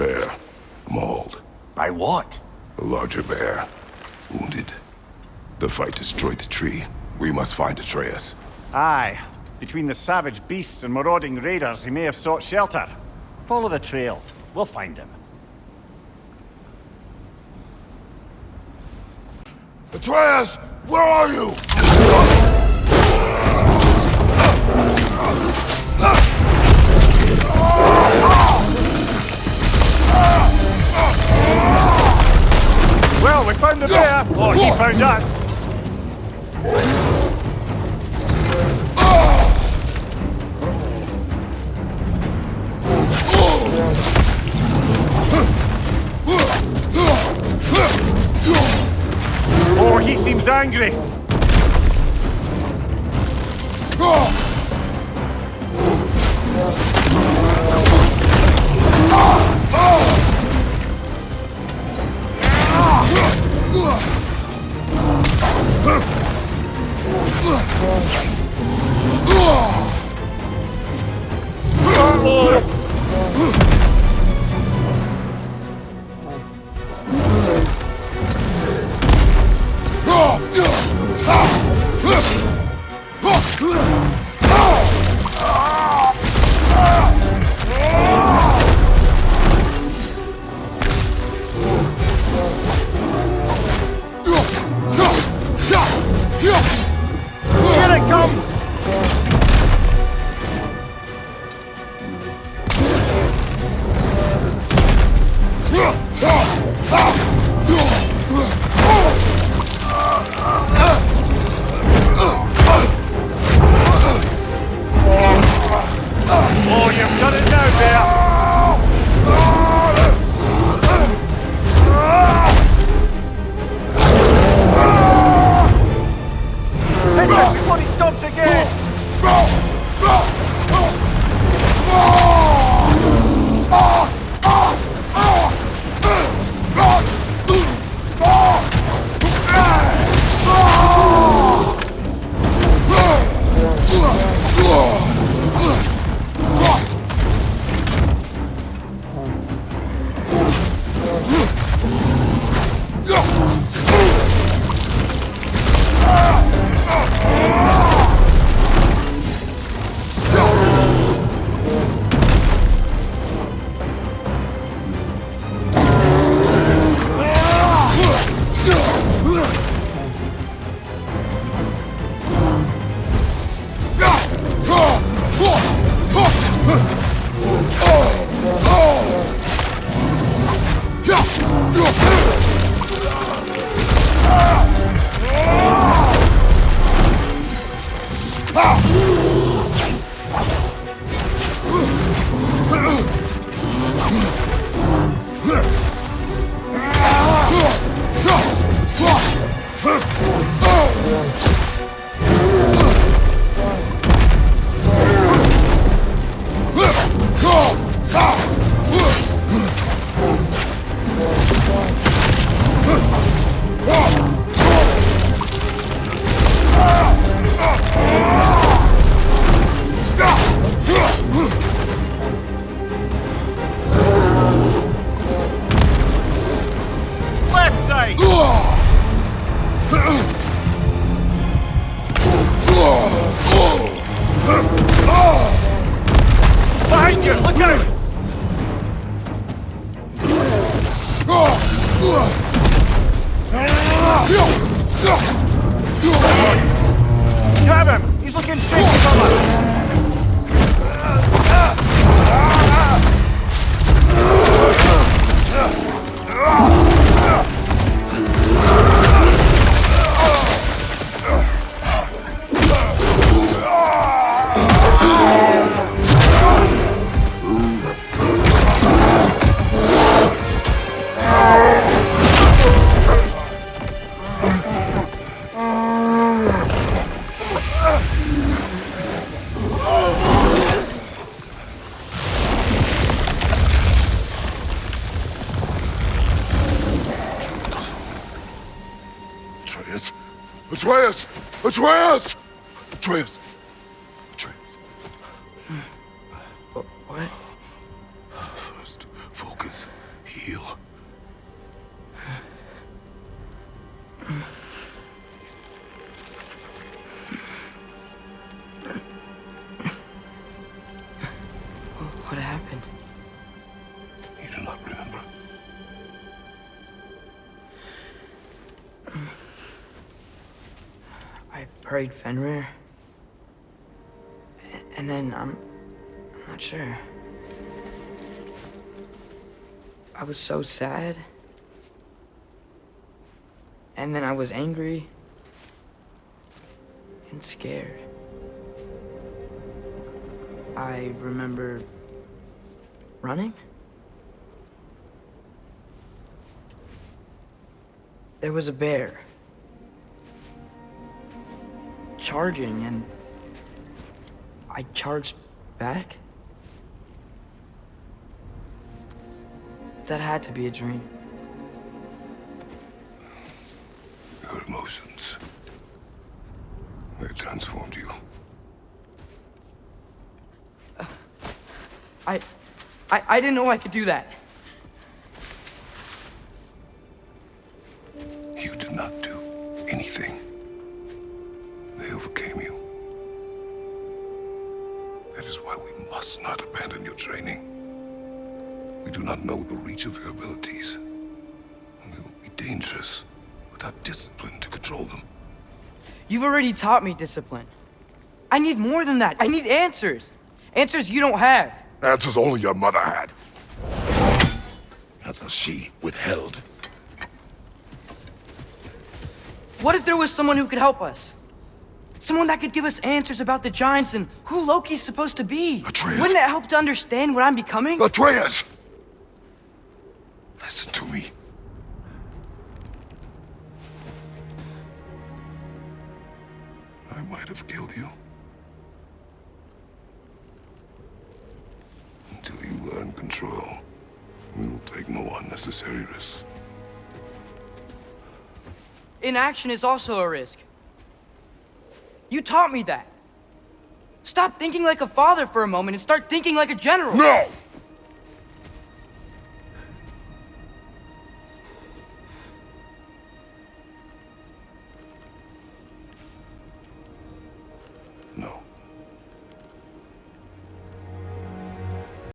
bear. Mauled. By what? A larger bear. Wounded. The fight destroyed the tree. We must find Atreus. Aye. Between the savage beasts and marauding raiders, he may have sought shelter. Follow the trail. We'll find him. Atreus! Where are you? He found us! Oh, he seems angry! Left Behind you! Look out! Grab! He's looking shaky Atreus! Atreus! Atreus! Atreus! I Fenrir. And then I'm. I'm not sure. I was so sad. And then I was angry. And scared. I remember running. There was a bear. Charging and I charged back? That had to be a dream. Your emotions. They transformed you. I, I, I didn't know I could do that. You did not do anything. Must not abandon your training. We do not know the reach of your abilities. And they will be dangerous without discipline to control them. You've already taught me discipline. I need more than that. I need answers. Answers you don't have. Answers only your mother had. Answers she withheld. What if there was someone who could help us? Someone that could give us answers about the Giants and who Loki's supposed to be. Atreus. Wouldn't it help to understand what I'm becoming? Atreus! Listen to me. I might have killed you. Until you learn control, we will take no unnecessary risks. Inaction is also a risk. You taught me that. Stop thinking like a father for a moment and start thinking like a general. No!